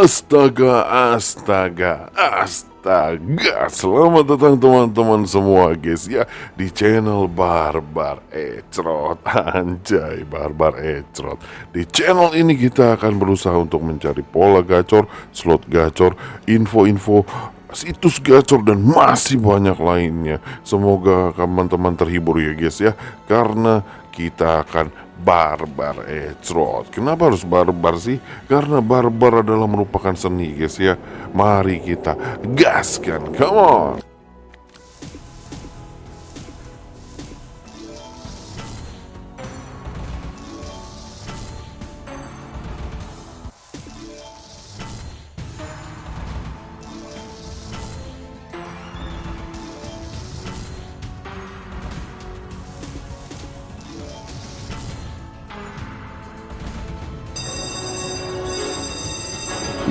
Astaga, astaga, astaga. Selamat datang teman-teman semua guys ya di channel Barbar Ecrot. Anjay, Barbar Ecrot. Di channel ini kita akan berusaha untuk mencari pola gacor, slot gacor, info-info situs gacor dan masih banyak lainnya. Semoga teman-teman terhibur ya guys ya karena kita akan barbar ecrot. Kenapa harus barbar sih? Karena barbar adalah merupakan seni guys ya. Mari kita gaskan. Come on.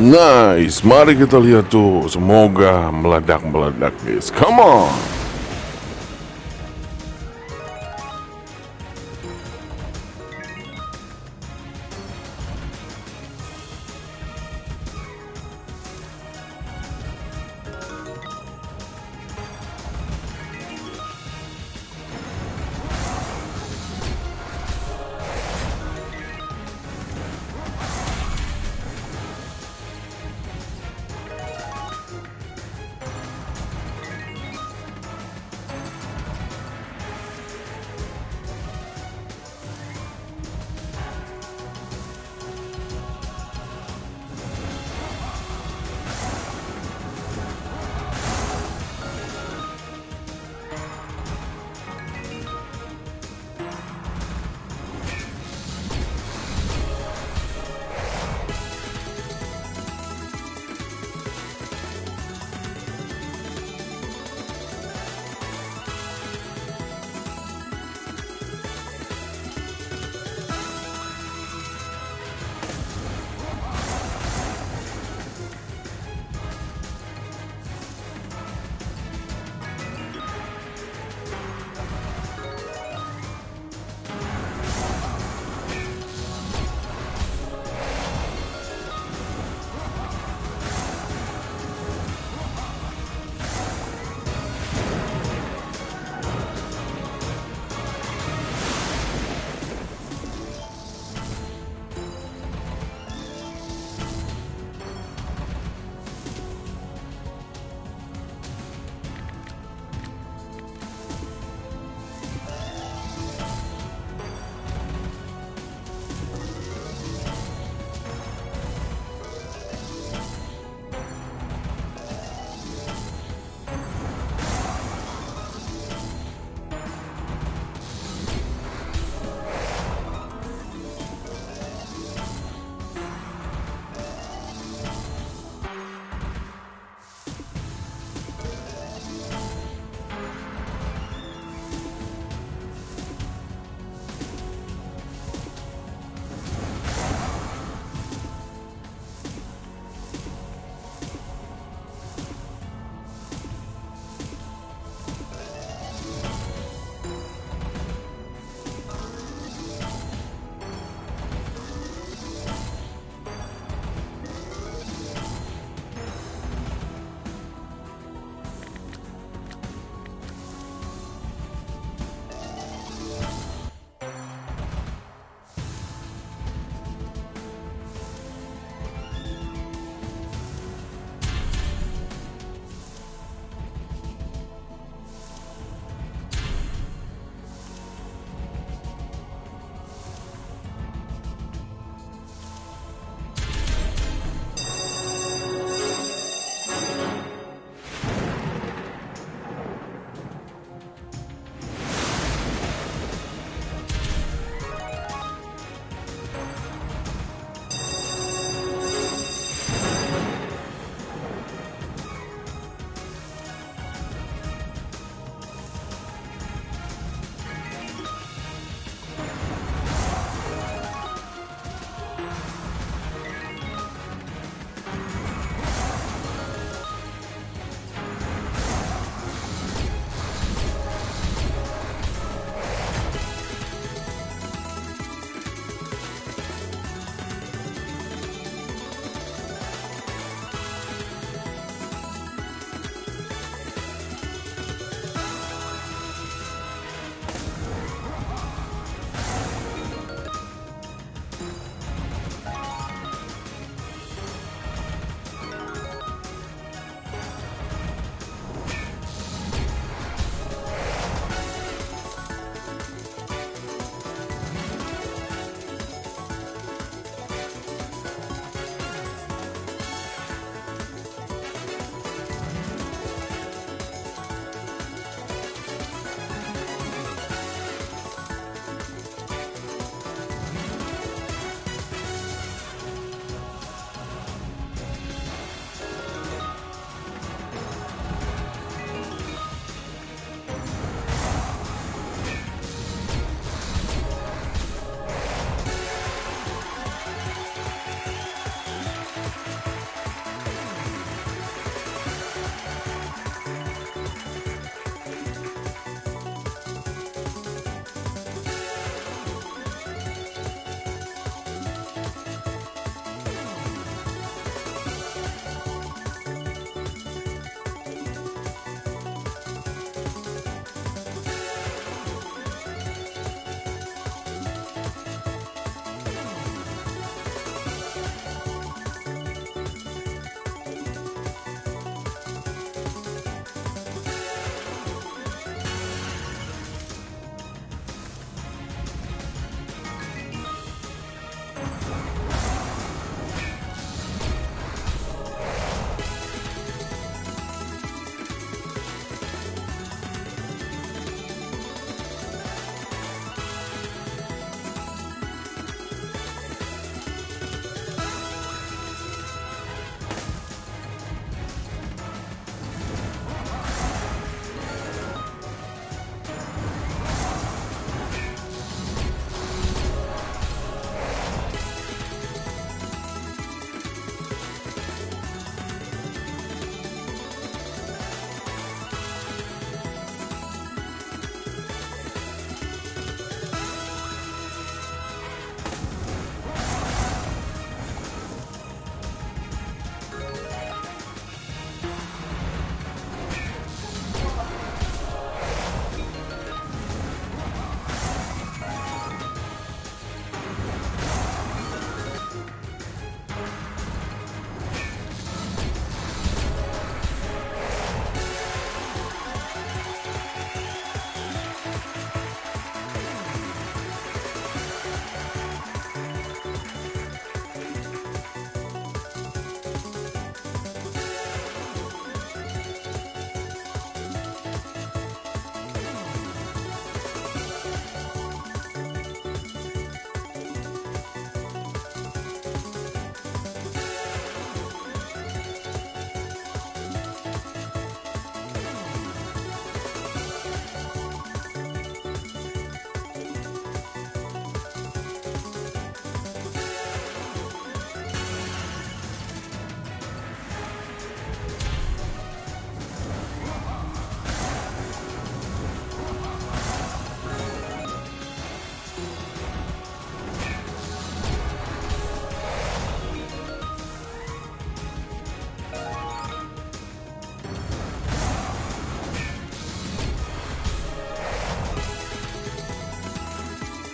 Nice, mari kita lihat tuh. Semoga meledak-meledak guys. Come on.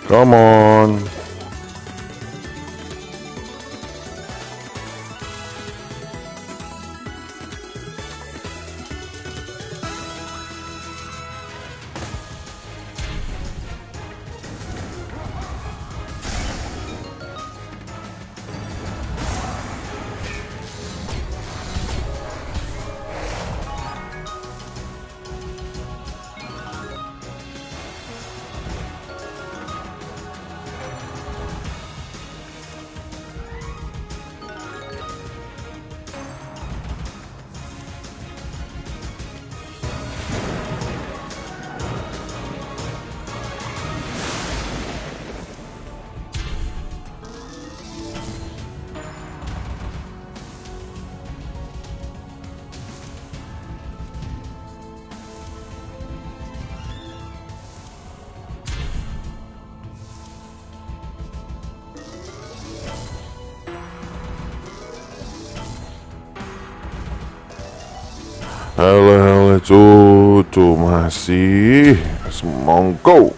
Come on. Halo halo cucu masih. Semongko